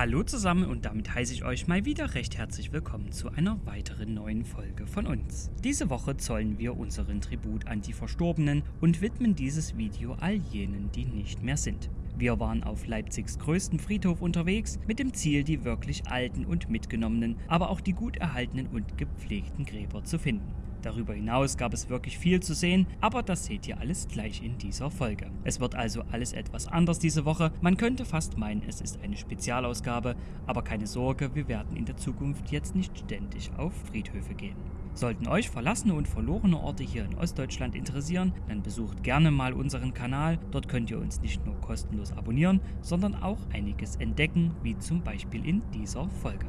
Hallo zusammen und damit heiße ich euch mal wieder recht herzlich willkommen zu einer weiteren neuen Folge von uns. Diese Woche zollen wir unseren Tribut an die Verstorbenen und widmen dieses Video all jenen, die nicht mehr sind. Wir waren auf Leipzigs größten Friedhof unterwegs, mit dem Ziel, die wirklich alten und mitgenommenen, aber auch die gut erhaltenen und gepflegten Gräber zu finden. Darüber hinaus gab es wirklich viel zu sehen, aber das seht ihr alles gleich in dieser Folge. Es wird also alles etwas anders diese Woche. Man könnte fast meinen, es ist eine Spezialausgabe, aber keine Sorge, wir werden in der Zukunft jetzt nicht ständig auf Friedhöfe gehen. Sollten euch verlassene und verlorene Orte hier in Ostdeutschland interessieren, dann besucht gerne mal unseren Kanal. Dort könnt ihr uns nicht nur kostenlos abonnieren, sondern auch einiges entdecken, wie zum Beispiel in dieser Folge.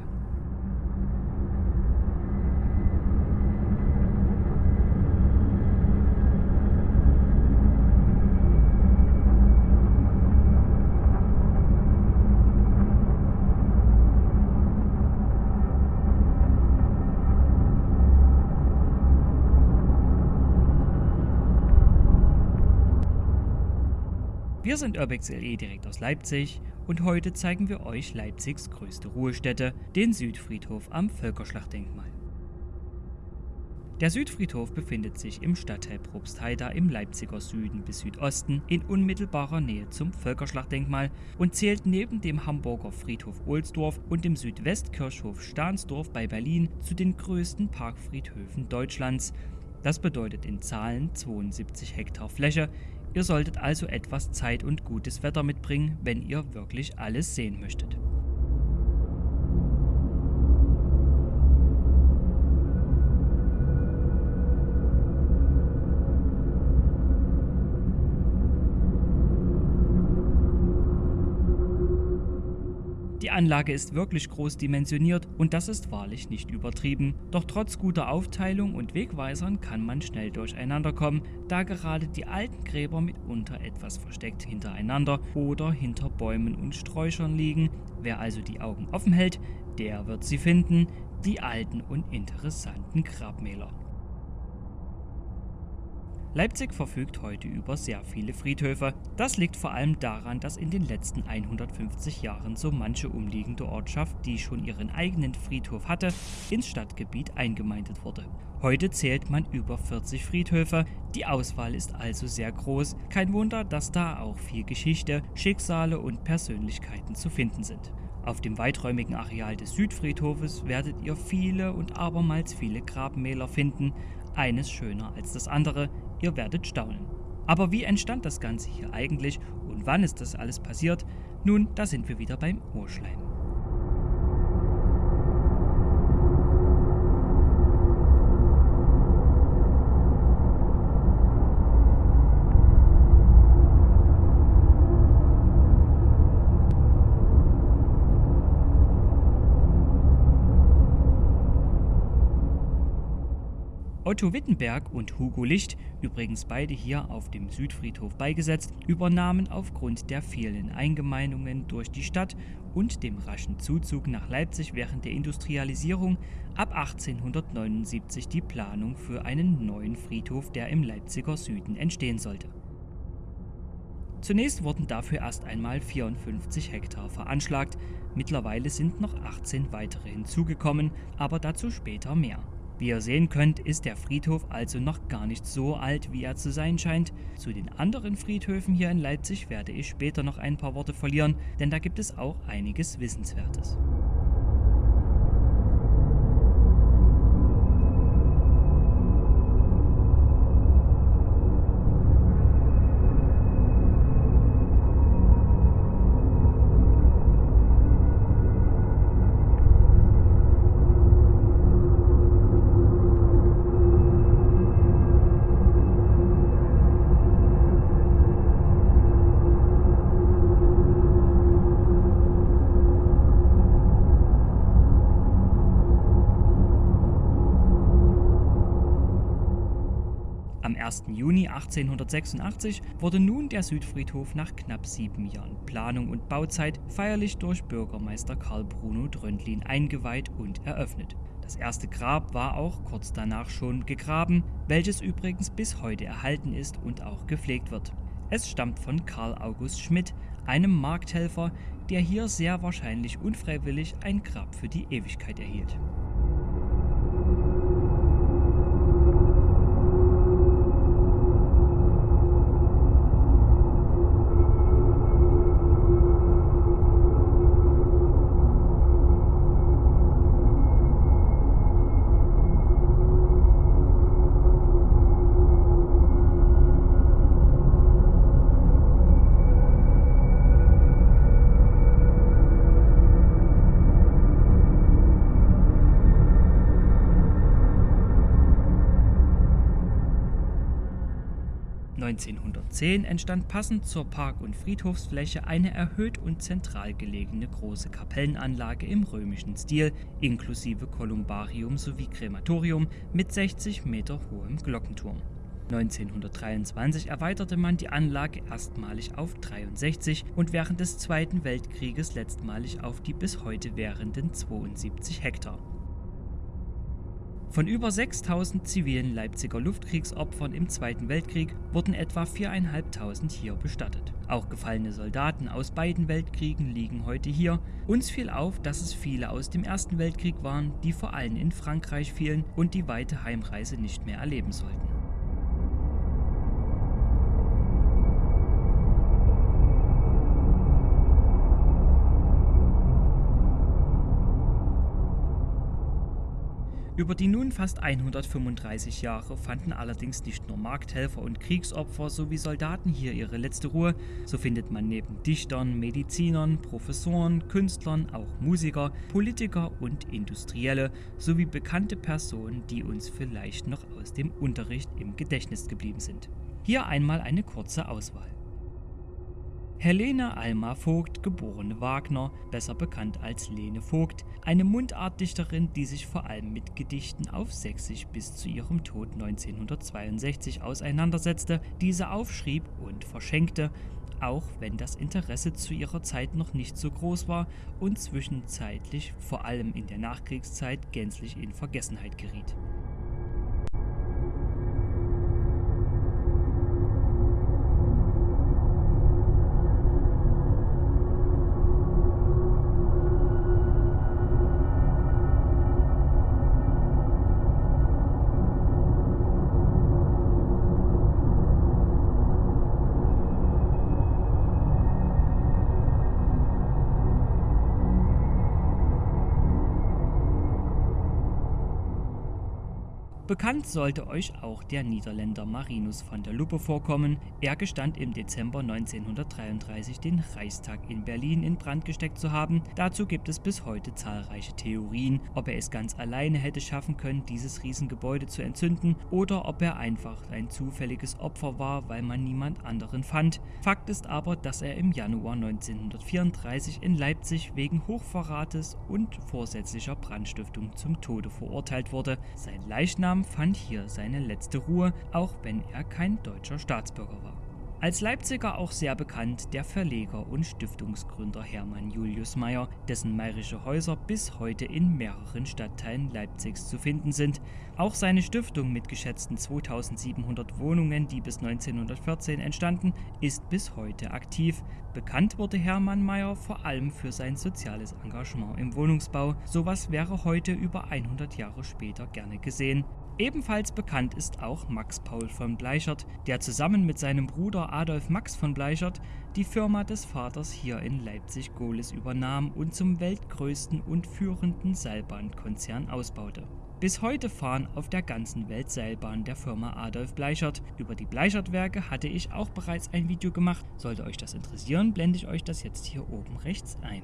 Wir sind Urbex LE direkt aus Leipzig und heute zeigen wir euch Leipzigs größte Ruhestätte, den Südfriedhof am Völkerschlachtdenkmal. Der Südfriedhof befindet sich im Stadtteil Probstheida im Leipziger Süden bis Südosten in unmittelbarer Nähe zum Völkerschlachtdenkmal und zählt neben dem Hamburger Friedhof Ohlsdorf und dem Südwestkirchhof Stahnsdorf bei Berlin zu den größten Parkfriedhöfen Deutschlands. Das bedeutet in Zahlen 72 Hektar Fläche, Ihr solltet also etwas Zeit und gutes Wetter mitbringen, wenn ihr wirklich alles sehen möchtet. Anlage ist wirklich groß dimensioniert und das ist wahrlich nicht übertrieben. Doch trotz guter Aufteilung und Wegweisern kann man schnell durcheinander kommen, da gerade die alten Gräber mitunter etwas versteckt hintereinander oder hinter Bäumen und Sträuchern liegen. Wer also die Augen offen hält, der wird sie finden, die alten und interessanten Grabmäler. Leipzig verfügt heute über sehr viele Friedhöfe. Das liegt vor allem daran, dass in den letzten 150 Jahren so manche umliegende Ortschaft, die schon ihren eigenen Friedhof hatte, ins Stadtgebiet eingemeindet wurde. Heute zählt man über 40 Friedhöfe, die Auswahl ist also sehr groß. Kein Wunder, dass da auch viel Geschichte, Schicksale und Persönlichkeiten zu finden sind. Auf dem weiträumigen Areal des Südfriedhofes werdet ihr viele und abermals viele Grabmäler finden, eines schöner als das andere, ihr werdet staunen. Aber wie entstand das Ganze hier eigentlich und wann ist das alles passiert? Nun, da sind wir wieder beim Urschleim. Otto Wittenberg und Hugo Licht, übrigens beide hier auf dem Südfriedhof beigesetzt, übernahmen aufgrund der vielen Eingemeindungen durch die Stadt und dem raschen Zuzug nach Leipzig während der Industrialisierung ab 1879 die Planung für einen neuen Friedhof, der im Leipziger Süden entstehen sollte. Zunächst wurden dafür erst einmal 54 Hektar veranschlagt, mittlerweile sind noch 18 weitere hinzugekommen, aber dazu später mehr. Wie ihr sehen könnt, ist der Friedhof also noch gar nicht so alt, wie er zu sein scheint. Zu den anderen Friedhöfen hier in Leipzig werde ich später noch ein paar Worte verlieren, denn da gibt es auch einiges Wissenswertes. 1886 wurde nun der Südfriedhof nach knapp sieben Jahren Planung und Bauzeit feierlich durch Bürgermeister Karl Bruno Dröndlin eingeweiht und eröffnet. Das erste Grab war auch kurz danach schon gegraben, welches übrigens bis heute erhalten ist und auch gepflegt wird. Es stammt von Karl August Schmidt, einem Markthelfer, der hier sehr wahrscheinlich unfreiwillig ein Grab für die Ewigkeit erhielt. 1910 entstand passend zur Park- und Friedhofsfläche eine erhöht und zentral gelegene große Kapellenanlage im römischen Stil, inklusive Kolumbarium sowie Krematorium mit 60 Meter hohem Glockenturm. 1923 erweiterte man die Anlage erstmalig auf 63 und während des Zweiten Weltkrieges letztmalig auf die bis heute währenden 72 Hektar. Von über 6000 zivilen Leipziger Luftkriegsopfern im Zweiten Weltkrieg wurden etwa 4.500 hier bestattet. Auch gefallene Soldaten aus beiden Weltkriegen liegen heute hier. Uns fiel auf, dass es viele aus dem Ersten Weltkrieg waren, die vor allem in Frankreich fielen und die weite Heimreise nicht mehr erleben sollten. Über die nun fast 135 Jahre fanden allerdings nicht nur Markthelfer und Kriegsopfer sowie Soldaten hier ihre letzte Ruhe, so findet man neben Dichtern, Medizinern, Professoren, Künstlern auch Musiker, Politiker und Industrielle sowie bekannte Personen, die uns vielleicht noch aus dem Unterricht im Gedächtnis geblieben sind. Hier einmal eine kurze Auswahl. Helene Alma Vogt, geborene Wagner, besser bekannt als Lene Vogt, eine Mundartdichterin, die sich vor allem mit Gedichten auf Sächsisch bis zu ihrem Tod 1962 auseinandersetzte, diese aufschrieb und verschenkte, auch wenn das Interesse zu ihrer Zeit noch nicht so groß war und zwischenzeitlich, vor allem in der Nachkriegszeit, gänzlich in Vergessenheit geriet. Bekannt sollte euch auch der Niederländer Marinus van der Luppe vorkommen. Er gestand im Dezember 1933 den Reichstag in Berlin in Brand gesteckt zu haben. Dazu gibt es bis heute zahlreiche Theorien, ob er es ganz alleine hätte schaffen können, dieses Riesengebäude zu entzünden oder ob er einfach ein zufälliges Opfer war, weil man niemand anderen fand. Fakt ist aber, dass er im Januar 1934 in Leipzig wegen Hochverrates und vorsätzlicher Brandstiftung zum Tode verurteilt wurde. Sein Leichnam fand hier seine letzte Ruhe, auch wenn er kein deutscher Staatsbürger war. Als Leipziger auch sehr bekannt der Verleger und Stiftungsgründer Hermann Julius Meyer, dessen meirische Häuser bis heute in mehreren Stadtteilen Leipzigs zu finden sind. Auch seine Stiftung mit geschätzten 2700 Wohnungen, die bis 1914 entstanden, ist bis heute aktiv. Bekannt wurde Hermann Meyer vor allem für sein soziales Engagement im Wohnungsbau. Sowas wäre heute über 100 Jahre später gerne gesehen. Ebenfalls bekannt ist auch Max Paul von Bleichert, der zusammen mit seinem Bruder Adolf Max von Bleichert die Firma des Vaters hier in Leipzig-Gohlis übernahm und zum weltgrößten und führenden Seilbahnkonzern ausbaute. Bis heute fahren auf der ganzen Welt Seilbahnen der Firma Adolf Bleichert. Über die Bleichert-Werke hatte ich auch bereits ein Video gemacht. Sollte euch das interessieren, blende ich euch das jetzt hier oben rechts ein.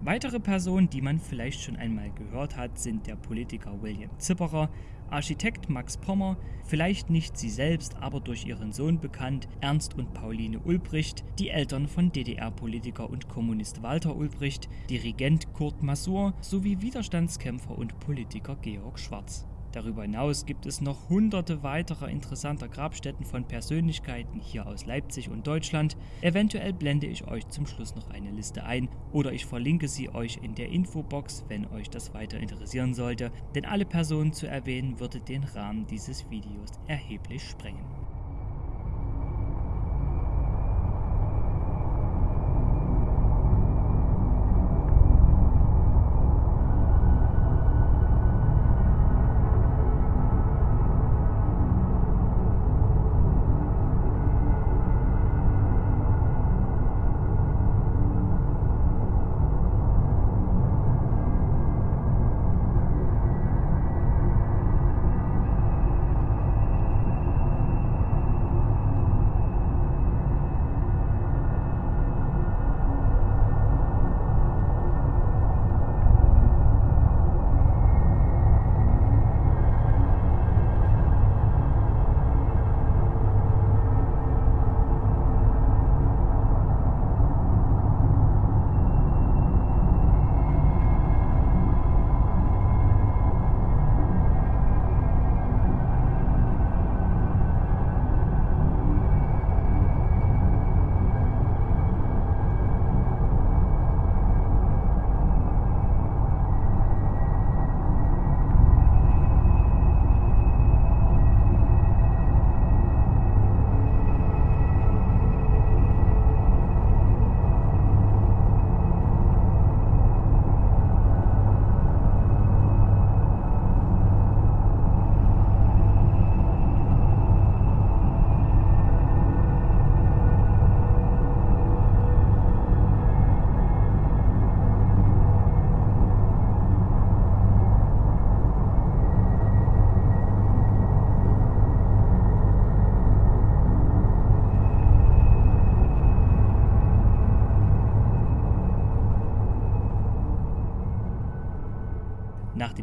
Weitere Personen, die man vielleicht schon einmal gehört hat, sind der Politiker William Zipperer, Architekt Max Pommer, vielleicht nicht sie selbst, aber durch ihren Sohn bekannt, Ernst und Pauline Ulbricht, die Eltern von DDR-Politiker und Kommunist Walter Ulbricht, Dirigent Kurt Masur sowie Widerstandskämpfer und Politiker Georg Schwarz. Darüber hinaus gibt es noch hunderte weiterer interessanter Grabstätten von Persönlichkeiten hier aus Leipzig und Deutschland. Eventuell blende ich euch zum Schluss noch eine Liste ein oder ich verlinke sie euch in der Infobox, wenn euch das weiter interessieren sollte, denn alle Personen zu erwähnen würde den Rahmen dieses Videos erheblich sprengen.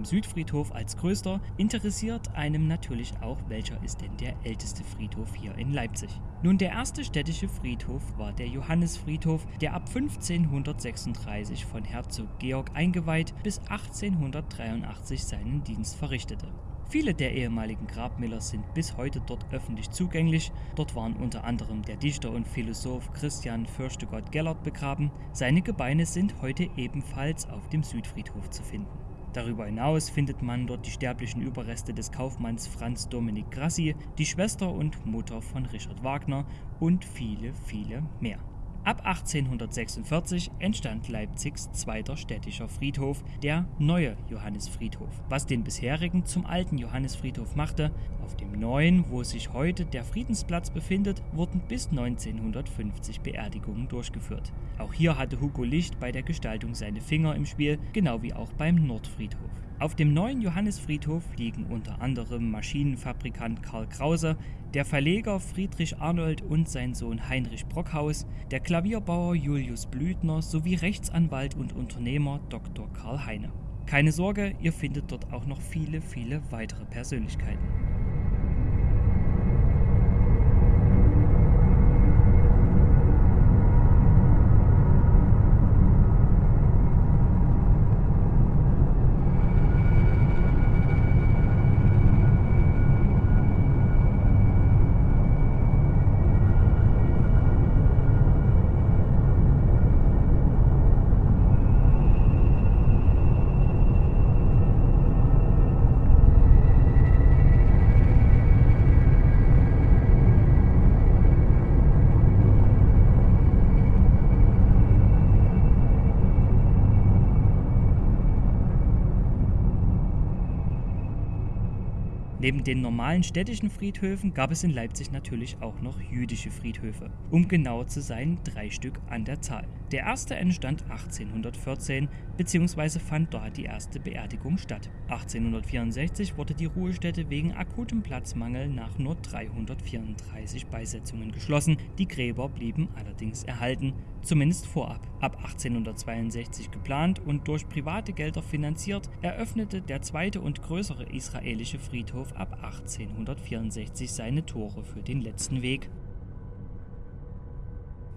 Südfriedhof als größter interessiert einem natürlich auch, welcher ist denn der älteste Friedhof hier in Leipzig. Nun, der erste städtische Friedhof war der Johannisfriedhof, der ab 1536 von Herzog Georg eingeweiht bis 1883 seinen Dienst verrichtete. Viele der ehemaligen Grabmäler sind bis heute dort öffentlich zugänglich. Dort waren unter anderem der Dichter und Philosoph Christian Fürchtegott Gellert begraben. Seine Gebeine sind heute ebenfalls auf dem Südfriedhof zu finden. Darüber hinaus findet man dort die sterblichen Überreste des Kaufmanns Franz Dominik Grassi, die Schwester und Mutter von Richard Wagner und viele, viele mehr. Ab 1846 entstand Leipzigs zweiter städtischer Friedhof, der neue Johannisfriedhof, was den bisherigen zum alten Johannisfriedhof machte. Auf dem neuen, wo sich heute der Friedensplatz befindet, wurden bis 1950 Beerdigungen durchgeführt. Auch hier hatte Hugo Licht bei der Gestaltung seine Finger im Spiel, genau wie auch beim Nordfriedhof. Auf dem neuen Johannisfriedhof liegen unter anderem Maschinenfabrikant Karl Krause, der Verleger Friedrich Arnold und sein Sohn Heinrich Brockhaus, der Klavierbauer Julius Blüthner sowie Rechtsanwalt und Unternehmer Dr. Karl Heine. Keine Sorge, ihr findet dort auch noch viele, viele weitere Persönlichkeiten. Neben den normalen städtischen Friedhöfen gab es in Leipzig natürlich auch noch jüdische Friedhöfe. Um genauer zu sein, drei Stück an der Zahl. Der erste entstand 1814 bzw. fand dort die erste Beerdigung statt. 1864 wurde die Ruhestätte wegen akutem Platzmangel nach nur 334 Beisetzungen geschlossen. Die Gräber blieben allerdings erhalten, zumindest vorab. Ab 1862 geplant und durch private Gelder finanziert, eröffnete der zweite und größere israelische Friedhof ab 1864 seine Tore für den letzten Weg.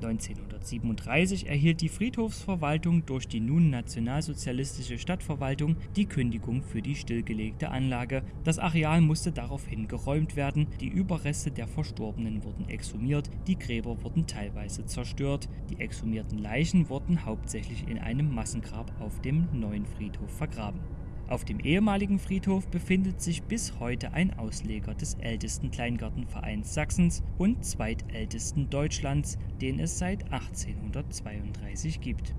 1937 erhielt die Friedhofsverwaltung durch die nun nationalsozialistische Stadtverwaltung die Kündigung für die stillgelegte Anlage. Das Areal musste daraufhin geräumt werden, die Überreste der Verstorbenen wurden exhumiert, die Gräber wurden teilweise zerstört, die exhumierten Leichen wurden hauptsächlich in einem Massengrab auf dem neuen Friedhof vergraben. Auf dem ehemaligen Friedhof befindet sich bis heute ein Ausleger des ältesten Kleingartenvereins Sachsens und zweitältesten Deutschlands, den es seit 1832 gibt.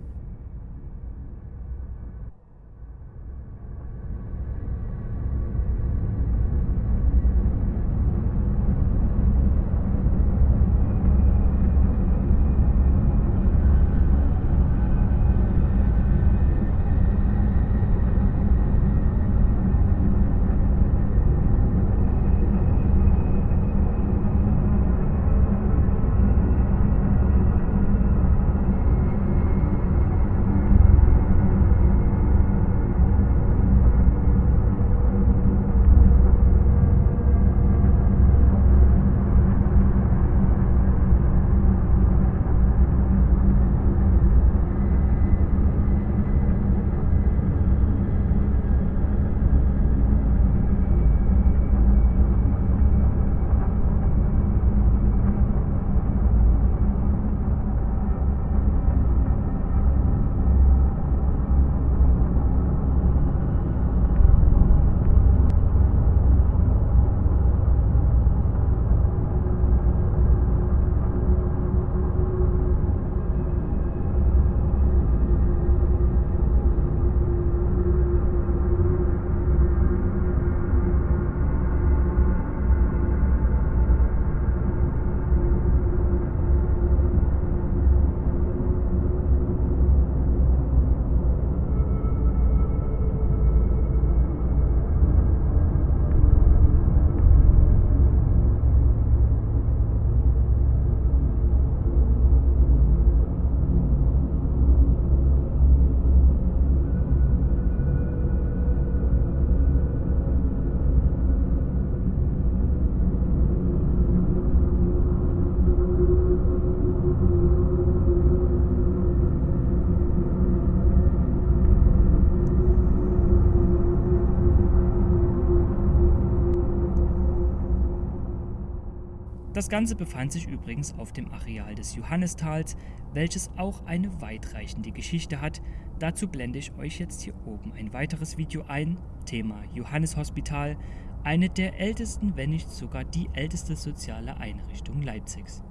Das Ganze befand sich übrigens auf dem Areal des Johannistals, welches auch eine weitreichende Geschichte hat. Dazu blende ich euch jetzt hier oben ein weiteres Video ein. Thema Johannishospital, eine der ältesten, wenn nicht sogar die älteste soziale Einrichtung Leipzigs.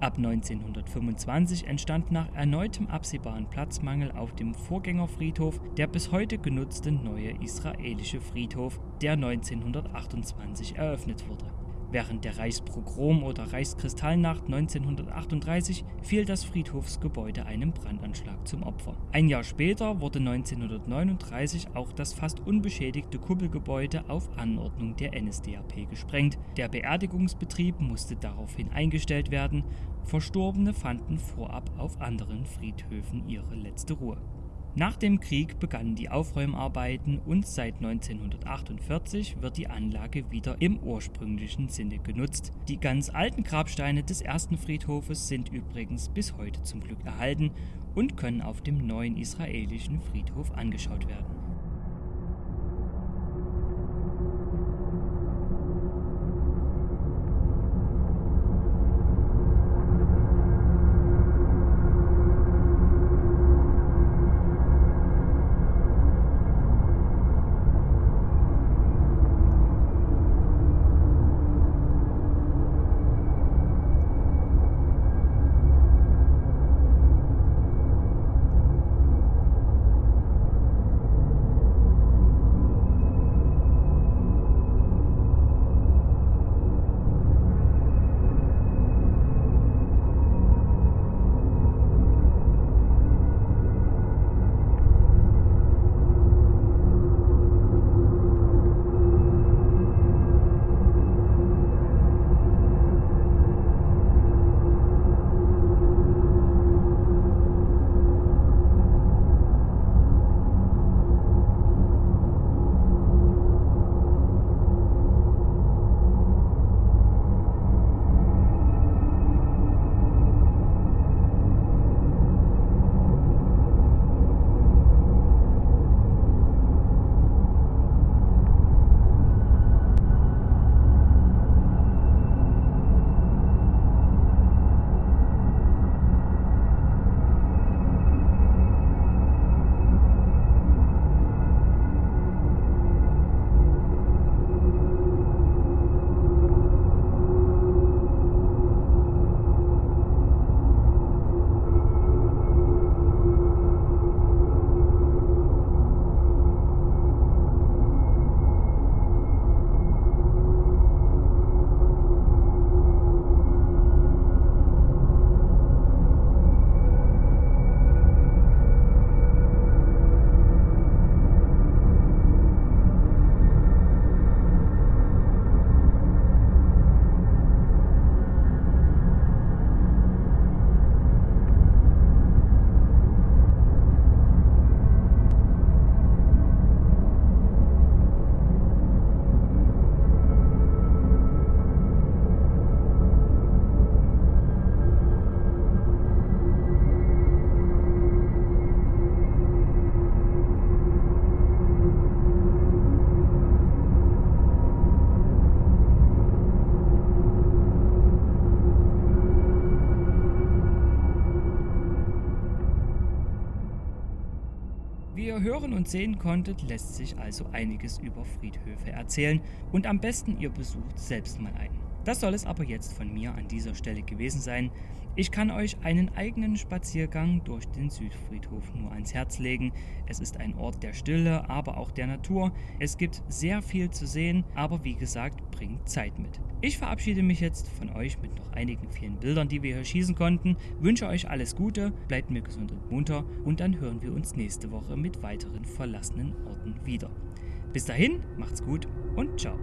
Ab 1925 entstand nach erneutem absehbaren Platzmangel auf dem Vorgängerfriedhof der bis heute genutzte neue israelische Friedhof, der 1928 eröffnet wurde. Während der Reichspogrom oder Reichskristallnacht 1938 fiel das Friedhofsgebäude einem Brandanschlag zum Opfer. Ein Jahr später wurde 1939 auch das fast unbeschädigte Kuppelgebäude auf Anordnung der NSDAP gesprengt. Der Beerdigungsbetrieb musste daraufhin eingestellt werden. Verstorbene fanden vorab auf anderen Friedhöfen ihre letzte Ruhe. Nach dem Krieg begannen die Aufräumarbeiten und seit 1948 wird die Anlage wieder im ursprünglichen Sinne genutzt. Die ganz alten Grabsteine des ersten Friedhofes sind übrigens bis heute zum Glück erhalten und können auf dem neuen israelischen Friedhof angeschaut werden. Hören und sehen konntet, lässt sich also einiges über Friedhöfe erzählen und am besten ihr besucht selbst mal einen. Das soll es aber jetzt von mir an dieser Stelle gewesen sein. Ich kann euch einen eigenen Spaziergang durch den Südfriedhof nur ans Herz legen. Es ist ein Ort der Stille, aber auch der Natur. Es gibt sehr viel zu sehen, aber wie gesagt, bringt Zeit mit. Ich verabschiede mich jetzt von euch mit noch einigen vielen Bildern, die wir hier schießen konnten. Wünsche euch alles Gute, bleibt mir gesund und munter und dann hören wir uns nächste Woche mit weiteren verlassenen Orten wieder. Bis dahin, macht's gut und ciao.